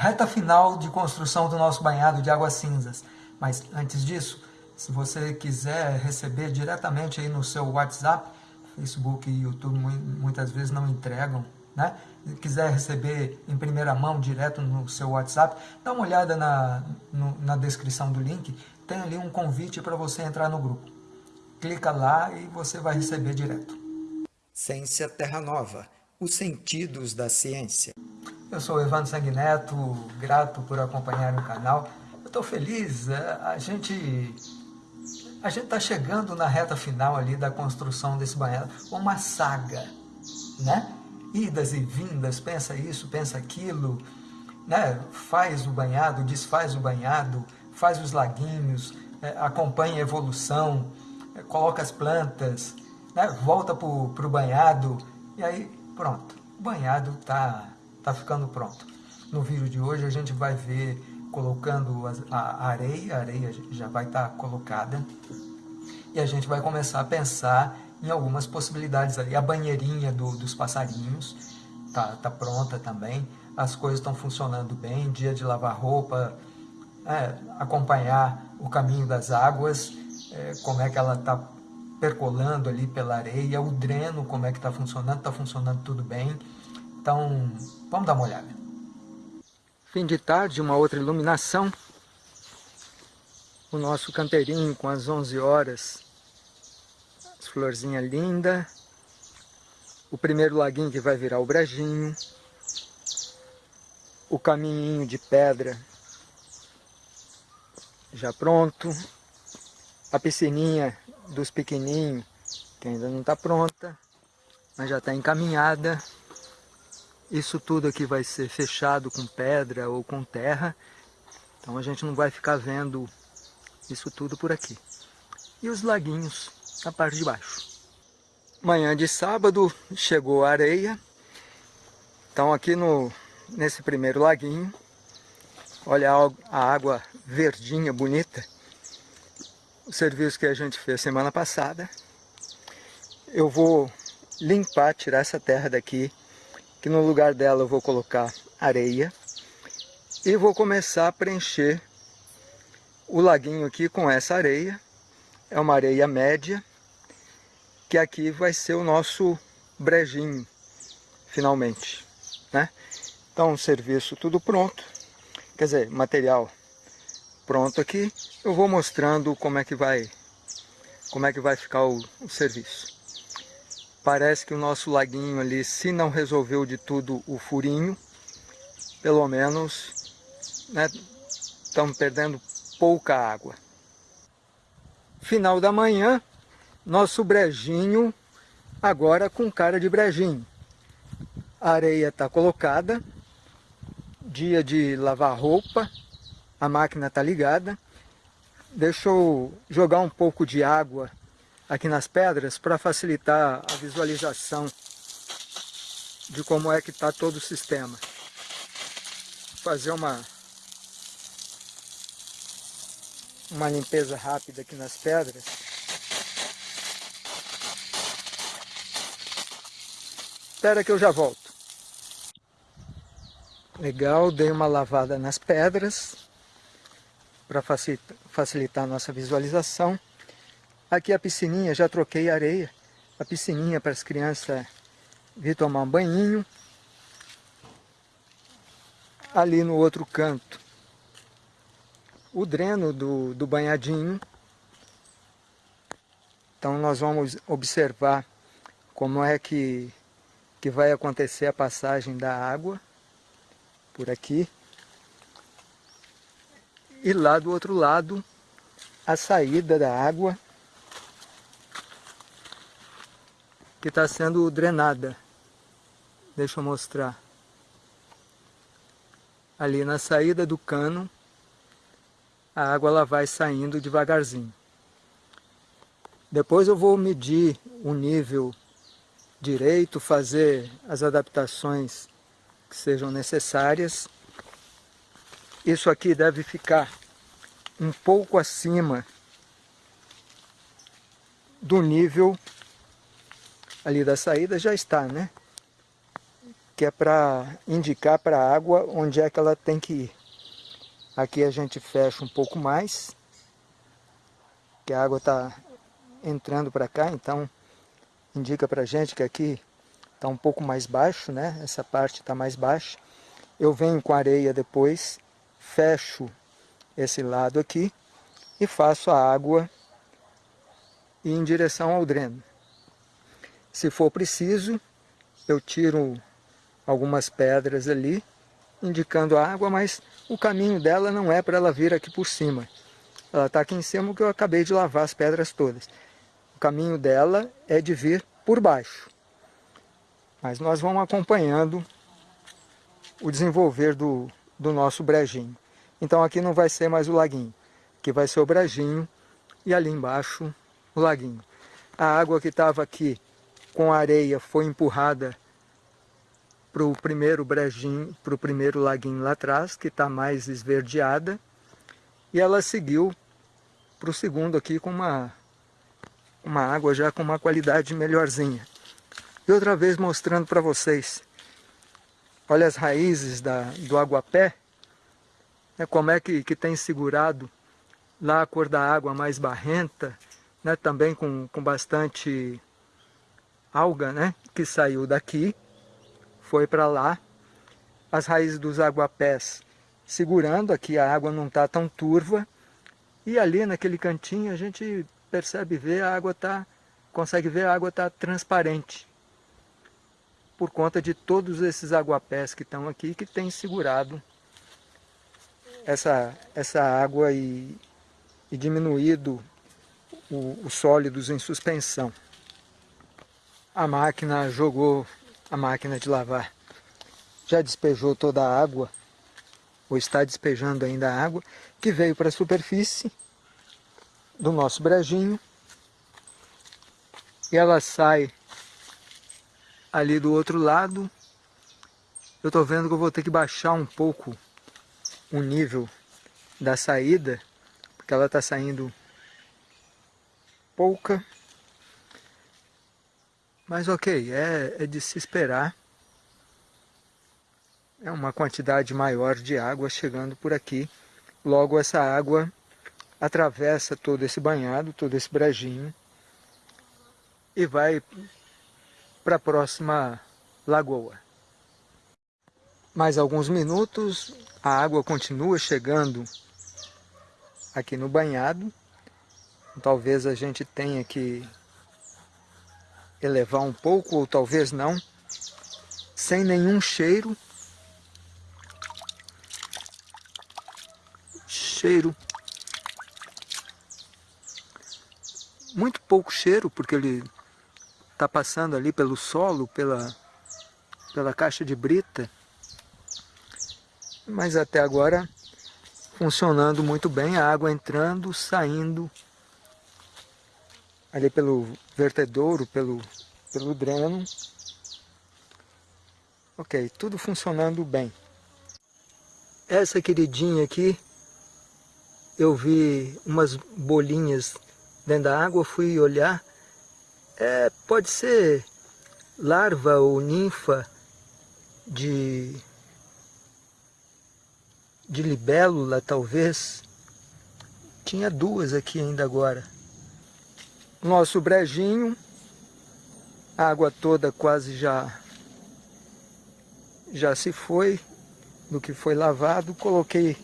reta final de construção do nosso banhado de águas cinzas. Mas antes disso, se você quiser receber diretamente aí no seu WhatsApp, Facebook e YouTube muitas vezes não entregam, né? Se quiser receber em primeira mão, direto no seu WhatsApp, dá uma olhada na, no, na descrição do link, tem ali um convite para você entrar no grupo. Clica lá e você vai receber direto. Ciência Terra Nova, os sentidos da ciência. Eu sou Evandro Sanguineto, grato por acompanhar o canal. Eu estou feliz, é, a gente a gente está chegando na reta final ali da construção desse banhado, uma saga, né? Idas e vindas, pensa isso, pensa aquilo, né? Faz o banhado, desfaz o banhado, faz os laguinhos, é, acompanha a evolução, é, coloca as plantas, né? volta para o banhado, e aí pronto, o banhado está tá ficando pronto. No vídeo de hoje a gente vai ver colocando a areia, a areia já vai estar colocada, e a gente vai começar a pensar em algumas possibilidades ali. A banheirinha do, dos passarinhos tá, tá pronta também, as coisas estão funcionando bem, dia de lavar roupa, é, acompanhar o caminho das águas, é, como é que ela está percolando ali pela areia, o dreno, como é que está funcionando, está funcionando tudo bem. Então, vamos dar uma olhada. Fim de tarde, uma outra iluminação. O nosso canteirinho com as 11 horas. As florzinhas lindas. O primeiro laguinho que vai virar o brejinho. O caminhinho de pedra já pronto. A piscininha dos pequenininhos, que ainda não está pronta, mas já está encaminhada. Isso tudo aqui vai ser fechado com pedra ou com terra, então a gente não vai ficar vendo isso tudo por aqui. E os laguinhos na parte de baixo. Manhã de sábado chegou a areia, então aqui no, nesse primeiro laguinho, olha a água verdinha, bonita, o serviço que a gente fez semana passada. Eu vou limpar, tirar essa terra daqui que no lugar dela eu vou colocar areia e vou começar a preencher o laguinho aqui com essa areia. É uma areia média, que aqui vai ser o nosso brejinho, finalmente. Né? Então, serviço tudo pronto, quer dizer, material pronto aqui. Eu vou mostrando como é que vai, como é que vai ficar o, o serviço. Parece que o nosso laguinho ali, se não resolveu de tudo o furinho, pelo menos né, estamos perdendo pouca água. Final da manhã, nosso brejinho agora com cara de brejinho. A areia está colocada, dia de lavar roupa, a máquina está ligada. Deixa eu jogar um pouco de água aqui nas pedras para facilitar a visualização de como é que está todo o sistema. Vou fazer uma, uma limpeza rápida aqui nas pedras. Espera que eu já volto. Legal, dei uma lavada nas pedras para facilitar a nossa visualização. Aqui a piscininha, já troquei areia. A piscininha para as crianças vir tomar um banhinho. Ali no outro canto, o dreno do, do banhadinho. Então nós vamos observar como é que, que vai acontecer a passagem da água por aqui. E lá do outro lado, a saída da água que está sendo drenada. Deixa eu mostrar. Ali na saída do cano, a água ela vai saindo devagarzinho. Depois eu vou medir o nível direito, fazer as adaptações que sejam necessárias. Isso aqui deve ficar um pouco acima do nível ali da saída já está, né? que é para indicar para a água onde é que ela tem que ir. Aqui a gente fecha um pouco mais, que a água está entrando para cá, então indica para gente que aqui está um pouco mais baixo, né? Essa parte está mais baixa. Eu venho com areia depois, fecho esse lado aqui e faço a água ir em direção ao dreno. Se for preciso, eu tiro algumas pedras ali, indicando a água, mas o caminho dela não é para ela vir aqui por cima. Ela está aqui em cima porque eu acabei de lavar as pedras todas. O caminho dela é de vir por baixo. Mas nós vamos acompanhando o desenvolver do, do nosso brejinho. Então aqui não vai ser mais o laguinho, aqui vai ser o brejinho e ali embaixo o laguinho. A água que estava aqui com areia foi empurrada para o primeiro brejinho, para o primeiro laguinho lá atrás, que está mais esverdeada, e ela seguiu para o segundo aqui com uma, uma água já com uma qualidade melhorzinha. E outra vez mostrando para vocês, olha as raízes da, do aguapé, né, como é que, que tem segurado lá a cor da água mais barrenta, né, também com, com bastante alga né, que saiu daqui, foi para lá, as raízes dos aguapés segurando, aqui a água não está tão turva, e ali naquele cantinho a gente percebe ver a água tá, consegue ver a água está transparente, por conta de todos esses aguapés que estão aqui, que tem segurado essa, essa água e, e diminuído os sólidos em suspensão. A máquina jogou, a máquina de lavar, já despejou toda a água, ou está despejando ainda a água, que veio para a superfície do nosso brejinho. E ela sai ali do outro lado. Eu estou vendo que eu vou ter que baixar um pouco o nível da saída, porque ela está saindo pouca. Mas ok, é, é de se esperar. É uma quantidade maior de água chegando por aqui. Logo essa água atravessa todo esse banhado, todo esse brejinho e vai para a próxima lagoa. Mais alguns minutos, a água continua chegando aqui no banhado. Talvez a gente tenha que elevar um pouco, ou talvez não, sem nenhum cheiro. Cheiro. Muito pouco cheiro, porque ele está passando ali pelo solo, pela, pela caixa de brita mas até agora funcionando muito bem, a água entrando, saindo ali pelo vertedouro, pelo, pelo dreno. Ok, tudo funcionando bem. Essa queridinha aqui, eu vi umas bolinhas dentro da água, fui olhar, é, pode ser larva ou ninfa de de libélula, talvez. Tinha duas aqui ainda agora. Nosso brejinho, a água toda quase já, já se foi do que foi lavado. Coloquei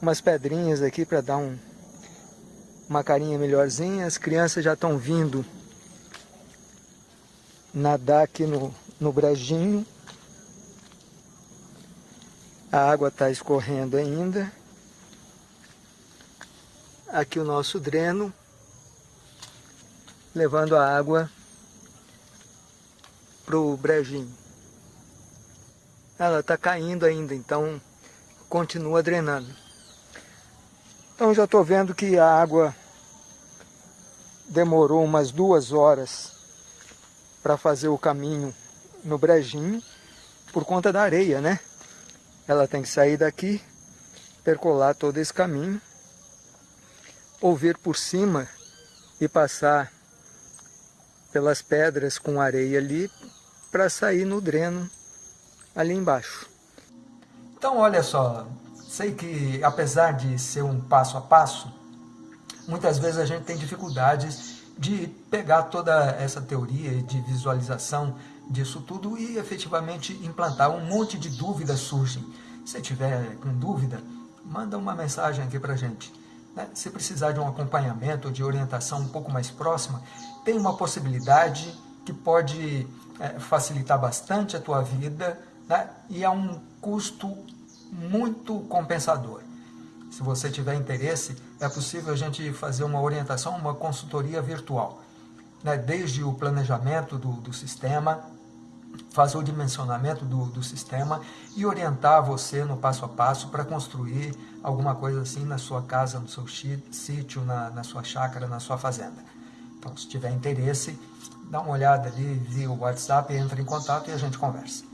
umas pedrinhas aqui para dar um, uma carinha melhorzinha. As crianças já estão vindo nadar aqui no, no brejinho. A água está escorrendo ainda. Aqui o nosso dreno, levando a água para o brejinho. Ela está caindo ainda, então continua drenando. Então já estou vendo que a água demorou umas duas horas para fazer o caminho no brejinho, por conta da areia, né? ela tem que sair daqui, percolar todo esse caminho, ou vir por cima e passar pelas pedras com areia ali para sair no dreno ali embaixo. Então, olha só, sei que apesar de ser um passo a passo, muitas vezes a gente tem dificuldades de pegar toda essa teoria de visualização disso tudo e efetivamente implantar. Um monte de dúvidas surgem. Se tiver com dúvida, manda uma mensagem aqui para gente. Né? Se precisar de um acompanhamento, de orientação um pouco mais próxima, tem uma possibilidade que pode é, facilitar bastante a tua vida né? e a um custo muito compensador. Se você tiver interesse, é possível a gente fazer uma orientação, uma consultoria virtual. Né? Desde o planejamento do, do sistema, fazer o dimensionamento do, do, sistema e orientar você no passo a passo para construir alguma coisa assim na sua casa, no seu sítio, na, na sua chácara, na sua fazenda. Então, se tiver interesse, dá uma olhada ali via o WhatsApp, entra em contato e a gente conversa.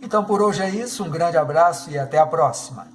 Então, por hoje é isso. Um grande abraço e até a próxima.